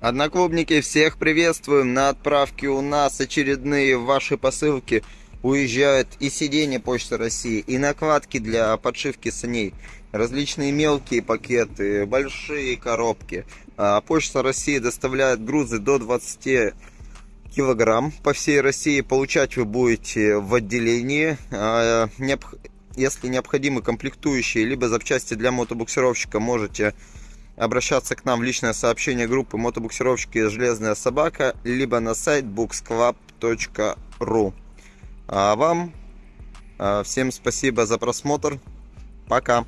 Одноклубники, всех приветствуем. На отправке у нас очередные ваши посылки. Уезжают и сиденья Почты России, и накладки для подшивки саней. Различные мелкие пакеты, большие коробки. А Почта России доставляет грузы до 20 килограмм по всей России. Получать вы будете в отделении. А, если необходимы комплектующие, либо запчасти для мотобуксировщика, можете обращаться к нам в личное сообщение группы мотобуксировщики «Железная собака», либо на сайт booksclub.ru. А вам а, всем спасибо за просмотр. Пока.